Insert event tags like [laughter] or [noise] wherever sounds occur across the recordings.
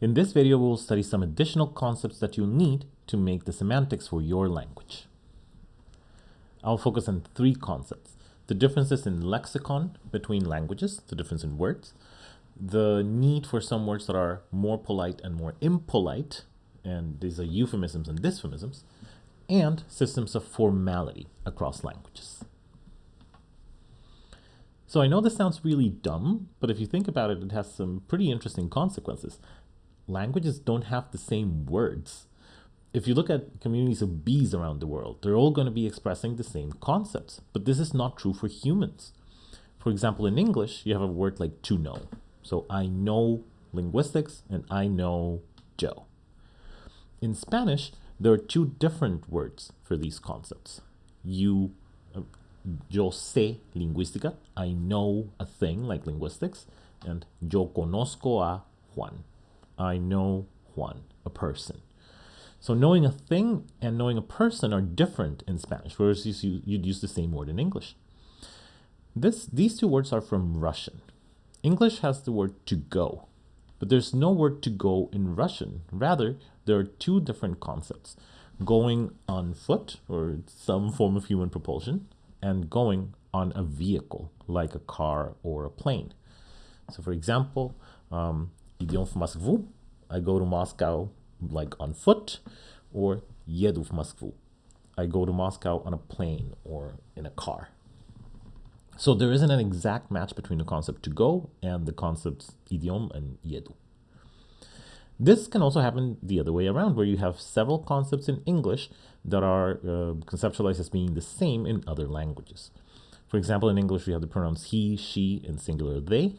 In this video, we'll study some additional concepts that you'll need to make the semantics for your language. I'll focus on three concepts. The differences in lexicon between languages, the difference in words, the need for some words that are more polite and more impolite, and these are euphemisms and dysphemisms, and systems of formality across languages. So I know this sounds really dumb, but if you think about it, it has some pretty interesting consequences. Languages don't have the same words. If you look at communities of bees around the world, they're all going to be expressing the same concepts, but this is not true for humans. For example, in English, you have a word like to know. So I know linguistics and I know Joe. In Spanish, there are two different words for these concepts. You uh, yo sé lingüística, I know a thing like linguistics, and yo conozco a Juan, I know Juan, a person. So knowing a thing and knowing a person are different in Spanish, whereas you, you'd use the same word in English. This, these two words are from Russian. English has the word to go, but there's no word to go in Russian. Rather, there are two different concepts, going on foot or some form of human propulsion and going on a vehicle like a car or a plane. So for example, um, idiom в Москву, I go to Moscow like on foot, or еду в Москву, I go to Moscow on a plane or in a car. So there isn't an exact match between the concept to go and the concepts idiom and yedu. This can also happen the other way around, where you have several concepts in English that are uh, conceptualized as being the same in other languages. For example, in English, we have the pronouns he, she, and singular they,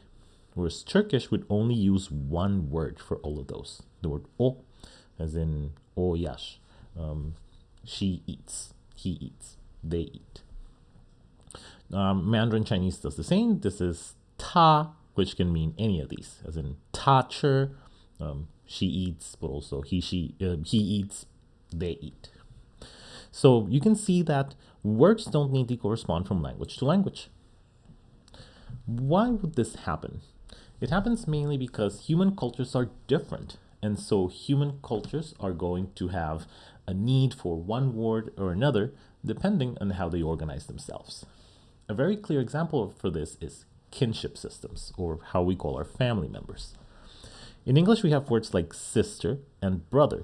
whereas Turkish would only use one word for all of those, the word o, as in o yash. Um, she eats, he eats, they eat. Um, Mandarin Chinese does the same. This is ta, which can mean any of these, as in ta cher, um, she eats, but also he, she, uh, he eats, they eat. So you can see that words don't need to correspond from language to language. Why would this happen? It happens mainly because human cultures are different. And so human cultures are going to have a need for one word or another, depending on how they organize themselves. A very clear example for this is kinship systems, or how we call our family members. In English, we have words like sister and brother,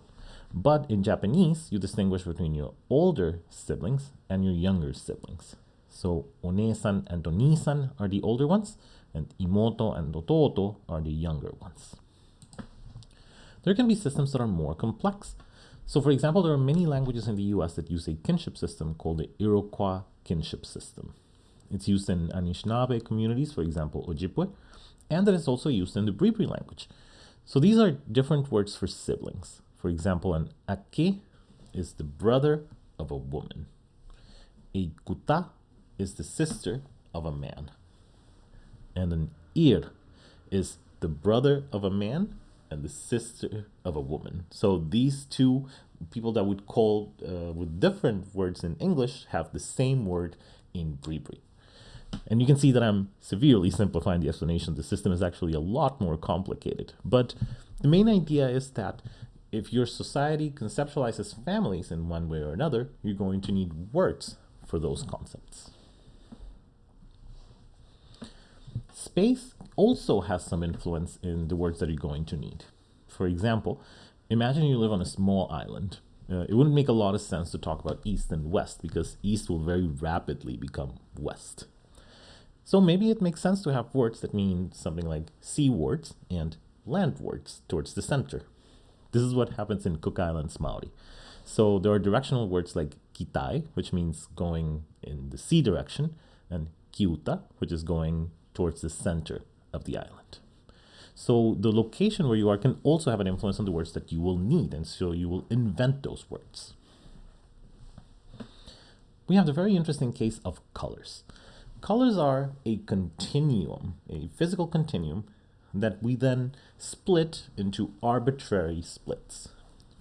but in Japanese, you distinguish between your older siblings and your younger siblings. So onesan and onisan are the older ones, and imoto and dototo are the younger ones. There can be systems that are more complex. So for example, there are many languages in the US that use a kinship system called the Iroquois kinship system. It's used in Anishinaabe communities, for example, Ojibwe, and that is also used in the Bribri language. So these are different words for siblings. For example, an ake is the brother of a woman. A kuta is the sister of a man. And an ir is the brother of a man and the sister of a woman. So these two people that would call uh, with different words in English have the same word in Bribri. And you can see that I'm severely simplifying the explanation. The system is actually a lot more complicated. But the main idea is that if your society conceptualizes families in one way or another, you're going to need words for those concepts. Space also has some influence in the words that you're going to need. For example, imagine you live on a small island. Uh, it wouldn't make a lot of sense to talk about east and west because east will very rapidly become west. So maybe it makes sense to have words that mean something like sea words and land words towards the center. This is what happens in Cook Islands Maori. So there are directional words like kitai, which means going in the sea direction, and kiuta, which is going towards the center of the island. So the location where you are can also have an influence on the words that you will need, and so you will invent those words. We have the very interesting case of colors. Colors are a continuum, a physical continuum that we then split into arbitrary splits.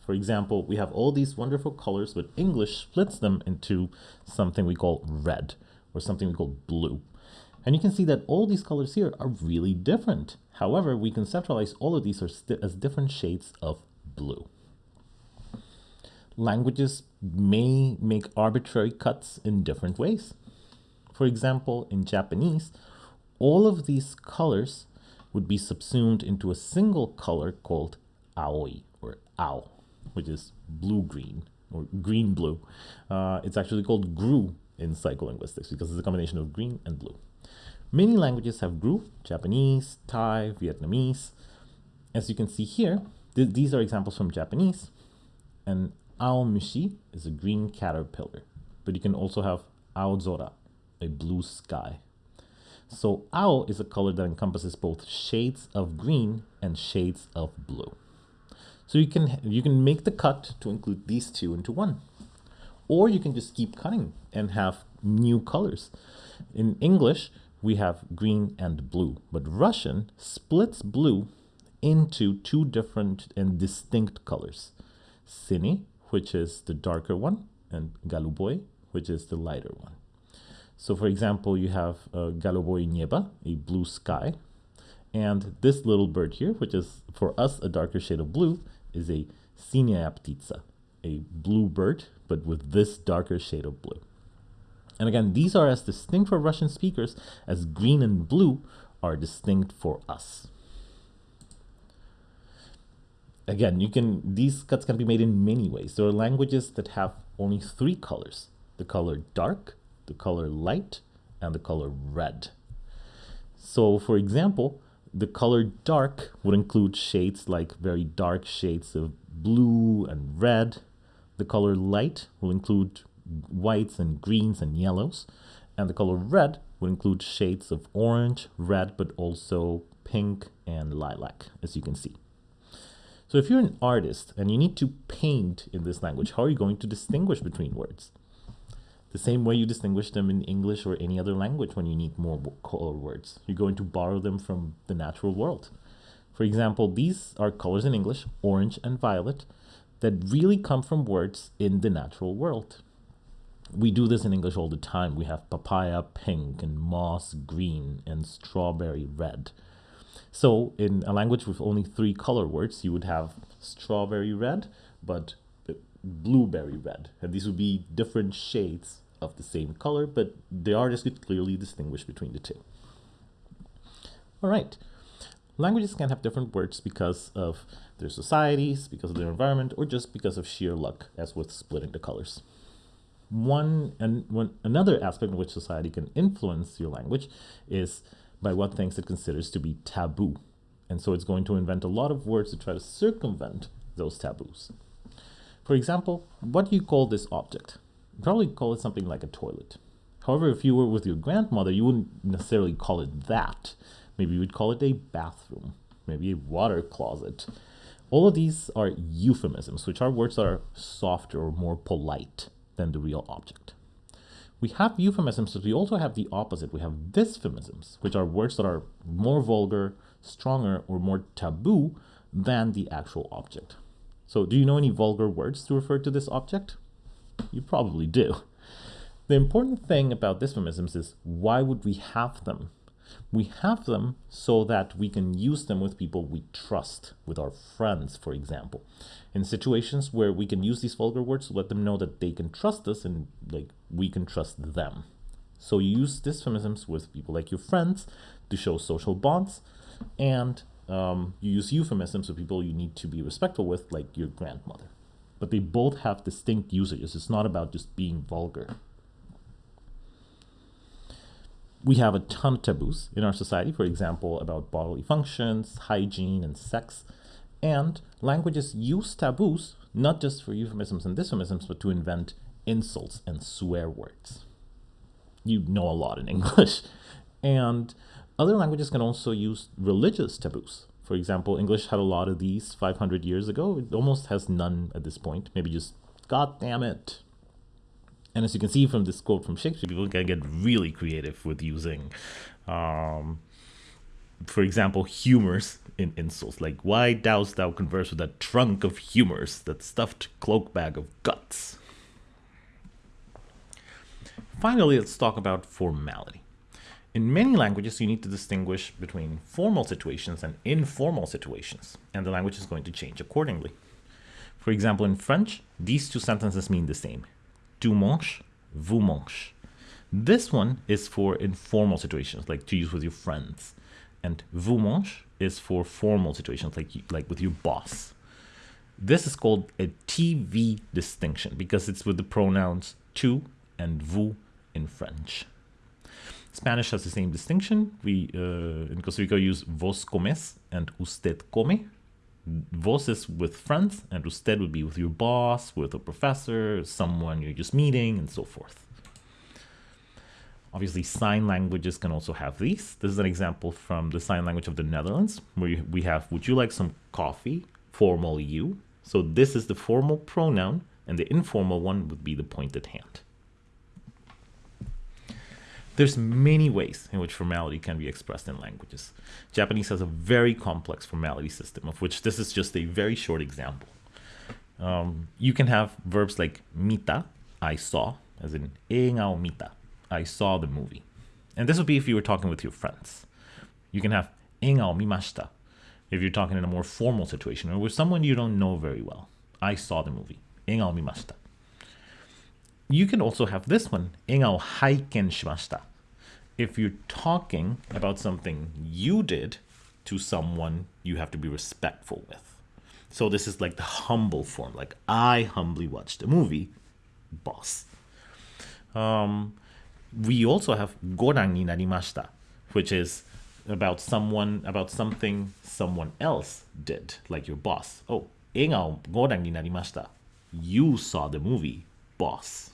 For example, we have all these wonderful colors, but English splits them into something we call red or something we call blue. And you can see that all these colors here are really different. However, we conceptualize all of these as different shades of blue. Languages may make arbitrary cuts in different ways. For example, in Japanese, all of these colors would be subsumed into a single color called aoi or ao, which is blue-green or green-blue. Uh, it's actually called grue in psycholinguistics because it's a combination of green and blue. Many languages have grue, Japanese, Thai, Vietnamese. As you can see here, th these are examples from Japanese. And aomushi is a green caterpillar. But you can also have aozora, a blue sky. So ao is a color that encompasses both shades of green and shades of blue. So you can you can make the cut to include these two into one. Or you can just keep cutting and have new colors. In English, we have green and blue, but Russian splits blue into two different and distinct colors. Sini, which is the darker one, and Galuboy, which is the lighter one. So for example, you have uh, Galuboy Nieba, a blue sky, and this little bird here, which is for us a darker shade of blue, is a Sinia ptica, a blue bird, but with this darker shade of blue. And again, these are as distinct for Russian speakers as green and blue are distinct for us. Again, you can these cuts can be made in many ways. There are languages that have only three colors, the color dark, the color light, and the color red. So for example, the color dark would include shades like very dark shades of blue and red. The color light will include whites and greens and yellows. And the color red would include shades of orange, red, but also pink and lilac, as you can see. So if you're an artist and you need to paint in this language, how are you going to distinguish between words? The same way you distinguish them in English or any other language when you need more color words. You're going to borrow them from the natural world. For example, these are colors in English, orange and violet, that really come from words in the natural world we do this in English all the time. We have papaya pink and moss green and strawberry red. So in a language with only three color words, you would have strawberry red, but blueberry red. And these would be different shades of the same color, but the artist could clearly distinguish between the two. All right. Languages can have different words because of their societies, because of their environment, or just because of sheer luck, as with splitting the colors one and one another aspect in which society can influence your language is by what things it considers to be taboo. And so it's going to invent a lot of words to try to circumvent those taboos. For example, what do you call this object? You probably call it something like a toilet. However, if you were with your grandmother, you wouldn't necessarily call it that. Maybe you would call it a bathroom, maybe a water closet. All of these are euphemisms, which are words that are softer or more polite than the real object. We have euphemisms, but we also have the opposite. We have dysphemisms, which are words that are more vulgar, stronger, or more taboo than the actual object. So do you know any vulgar words to refer to this object? You probably do. The important thing about dysphemisms is why would we have them? We have them so that we can use them with people we trust, with our friends, for example. In situations where we can use these vulgar words let them know that they can trust us and like we can trust them. So you use dysphemisms with people like your friends to show social bonds, and um, you use euphemisms with people you need to be respectful with, like your grandmother. But they both have distinct usages. It's not about just being vulgar we have a ton of taboos in our society, for example, about bodily functions, hygiene, and sex. And languages use taboos not just for euphemisms and dysphemisms, but to invent insults and swear words. You know a lot in [laughs] English. And other languages can also use religious taboos. For example, English had a lot of these 500 years ago. It almost has none at this point. Maybe just, God damn it, and as you can see from this quote from Shakespeare, people can get really creative with using, um, for example, humors in insults. Like, why dost thou converse with that trunk of humors, that stuffed cloak bag of guts? Finally, let's talk about formality. In many languages, you need to distinguish between formal situations and informal situations, and the language is going to change accordingly. For example, in French, these two sentences mean the same. Tu manges, vous mangez. This one is for informal situations, like to use with your friends. And vous mangez is for formal situations, like, like with your boss. This is called a TV distinction because it's with the pronouns tu and vous in French. Spanish has the same distinction. We uh, in Costa Rica use vos comes and usted come. Vos is with friends, and usted would be with your boss, with a professor, someone you're just meeting, and so forth. Obviously, sign languages can also have these. This is an example from the sign language of the Netherlands, where we have, would you like some coffee? Formal you. So this is the formal pronoun, and the informal one would be the pointed hand. There's many ways in which formality can be expressed in languages. Japanese has a very complex formality system, of which this is just a very short example. Um, you can have verbs like mita, I saw, as in engao mita, I saw the movie. And this would be if you were talking with your friends. You can have engao mimashita, if you're talking in a more formal situation or with someone you don't know very well. I saw the movie. Engao mimashita you can also have this one, 映画を拝見しました. If you're talking about something you did to someone, you have to be respectful with. So this is like the humble form, like I humbly watched the movie, boss. Um, we also have ご覧になりました, which is about someone, about something someone else did, like your boss. Oh, 映画をご覧になりました. You saw the movie, boss.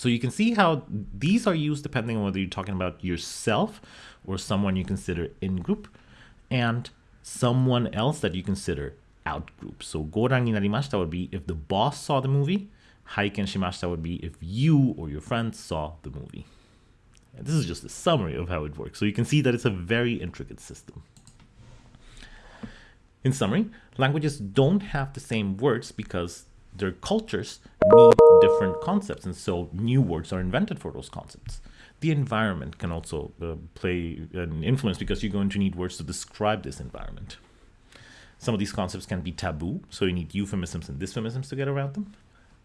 So you can see how these are used depending on whether you're talking about yourself or someone you consider in-group and someone else that you consider out-group. So goran ni narimashita would be if the boss saw the movie, haiken shimashita would be if you or your friends saw the movie. And this is just a summary of how it works. So you can see that it's a very intricate system. In summary, languages don't have the same words because their cultures need different concepts, and so new words are invented for those concepts. The environment can also uh, play an influence because you're going to need words to describe this environment. Some of these concepts can be taboo, so you need euphemisms and dysphemicisms to get around them.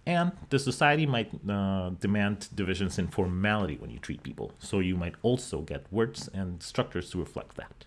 And the society might uh, demand divisions in formality when you treat people, so you might also get words and structures to reflect that.